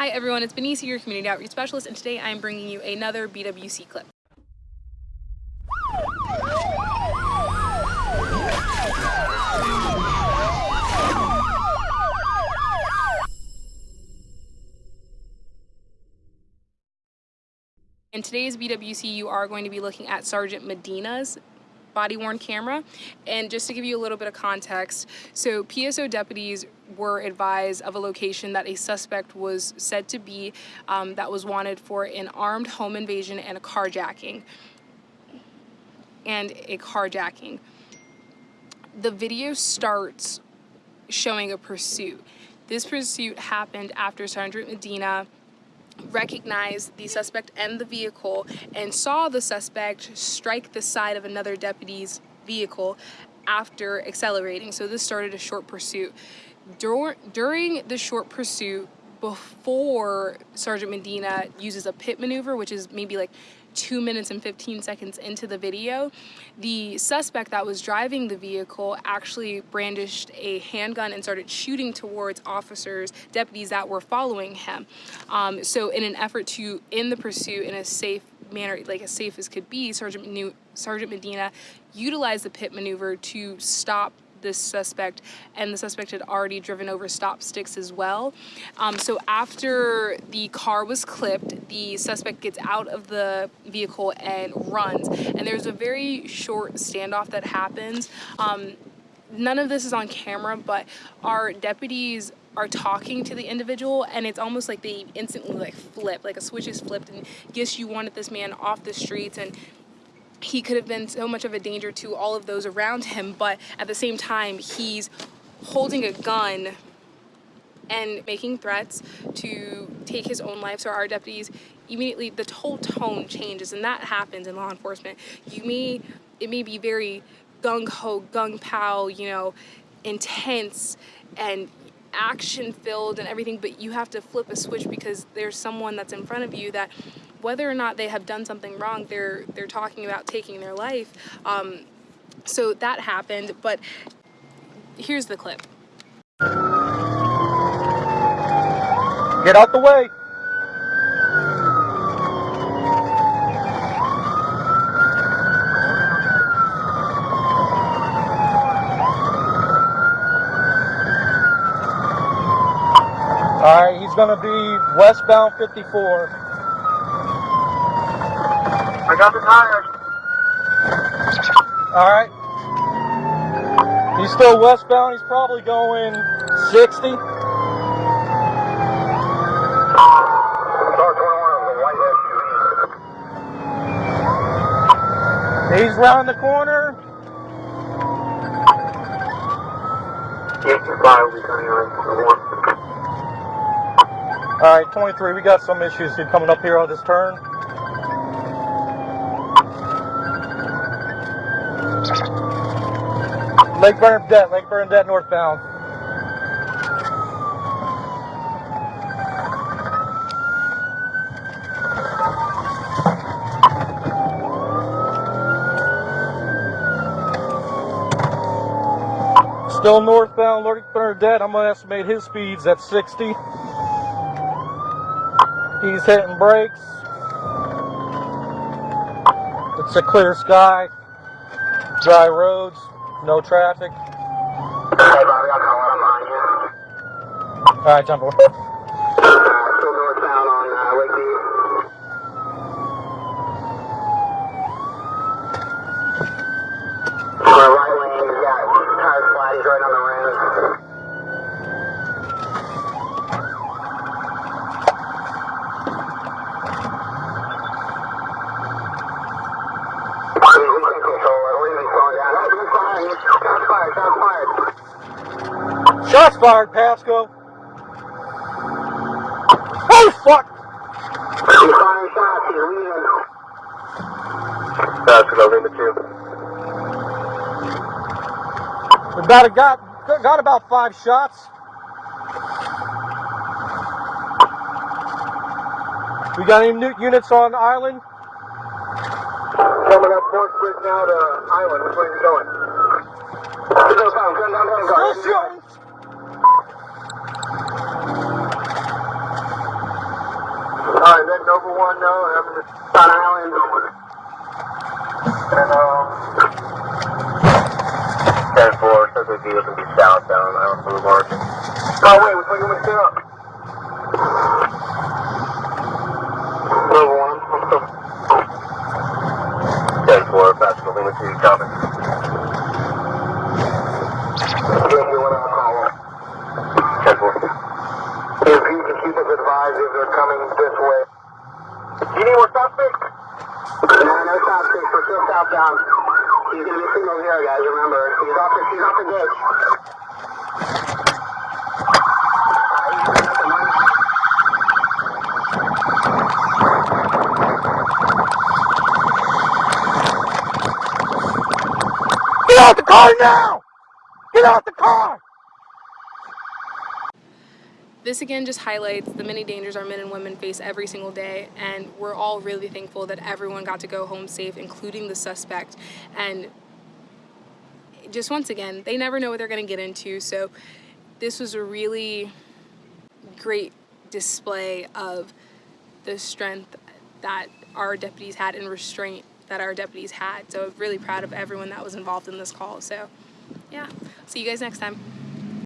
Hi everyone, it's Benicia, your community outreach specialist, and today I'm bringing you another BWC clip. In today's BWC, you are going to be looking at Sergeant Medina's body worn camera. And just to give you a little bit of context, so PSO deputies were advised of a location that a suspect was said to be um, that was wanted for an armed home invasion and a carjacking. And a carjacking. The video starts showing a pursuit. This pursuit happened after Sergeant Medina recognized the suspect and the vehicle and saw the suspect strike the side of another deputy's vehicle after accelerating. So this started a short pursuit. Dur during the short pursuit, before Sergeant Medina uses a pit maneuver, which is maybe like two minutes and 15 seconds into the video, the suspect that was driving the vehicle actually brandished a handgun and started shooting towards officers, deputies that were following him. Um, so in an effort to end the pursuit in a safe manner, like as safe as could be, Sergeant, Sergeant Medina utilized the pit maneuver to stop this suspect and the suspect had already driven over stop sticks as well. Um, so after the car was clipped, the suspect gets out of the vehicle and runs. And there's a very short standoff that happens. Um, none of this is on camera, but our deputies are talking to the individual and it's almost like they instantly like flip, like a switch is flipped and yes, you wanted this man off the streets and he could have been so much of a danger to all of those around him, but at the same time, he's holding a gun and making threats to take his own life. So our deputies immediately, the whole tone changes and that happens in law enforcement. You may, it may be very gung-ho, gung-pow, you know, intense and action filled and everything, but you have to flip a switch because there's someone that's in front of you that whether or not they have done something wrong, they're they're talking about taking their life. Um, so that happened, but here's the clip. Get out the way. All right, he's going to be westbound 54. Got the tires. All right. He's still westbound. He's probably going 60. He's round the corner. All right, 23. We got some issues coming up here on this turn. Lake Bernadette, Lake Bernadette northbound. Still northbound, Lake Bernadette. I'm to estimate his speeds at 60. He's hitting brakes. It's a clear sky, dry roads. No traffic. Hey, Bobby, I'll call it. I'm on you. All right, jump over. Uh, still northbound on uh, Lakeview. right lane, you got tire flat. He's right on the rim. Shots fired, Pasco. Oh, fuck! He's firing shots. He's leaving. Pasco, over the two. We about got got about five shots. We got any new units on the island? Coming up Fort Bridge now to Eiland. Which way are you going? Still shooting. Alright, then Nova 1, no, having this on Eiland. And, um... 10-4, says if you looking to be southbound, Eiland Boulevard. Oh, wait, which one you want to stay up? Nova 1, I'm still... 10-4, passing the limit to copy. Yeah, you want to call them. 10-4. If you can keep us advised if they're coming this way. You need more sticks? No, no sticks. We're still southbound. He's gonna be signal zero, guys. Remember, he's off the he's off the ditch. Get out the car now! Get out the car! This again just highlights the many dangers our men and women face every single day, and we're all really thankful that everyone got to go home safe, including the suspect. And just once again, they never know what they're going to get into, so this was a really great display of the strength that our deputies had and restraint that our deputies had. So really proud of everyone that was involved in this call. So yeah, see you guys next time.